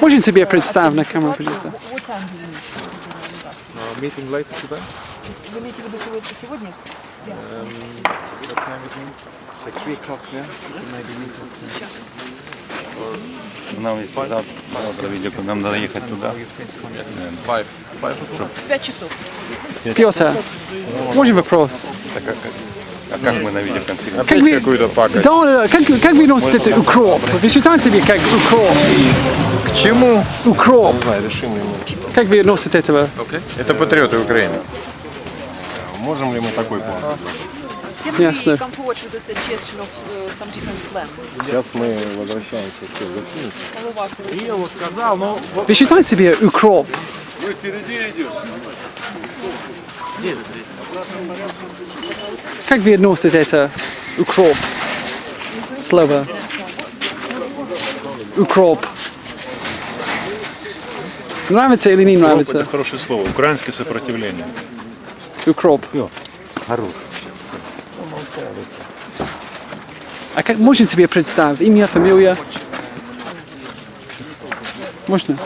Можете себе do you meet? Meeting later today. Вы имеете в виду сегодня? Нам есть завтра, завтра видео, нам надо ехать туда. five. Five o'clock. В 5 часов. Петр, можно вопрос? Так как, а как мы на видеоконференции? Как вы, да, да, да, как, как вы носите это укроп? Вы считаете себе как укроп? К чему? Укроп. Не знаю, решим ли мы. Как вы носите этого? Это патриоты Украины. Можем ли мы такой план? Ясно. uh? Сейчас мы возвращаемся все в гостиницу. Вы считаете себе укроп? Как вы относите это укроп? Слово. Укроп. Нравится или не Укроп нравится? это хорошее слово. Украинское сопротивление. Укроп. А как можно себе представить? Имя, фамилия? Можно?